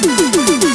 ¡Gracias!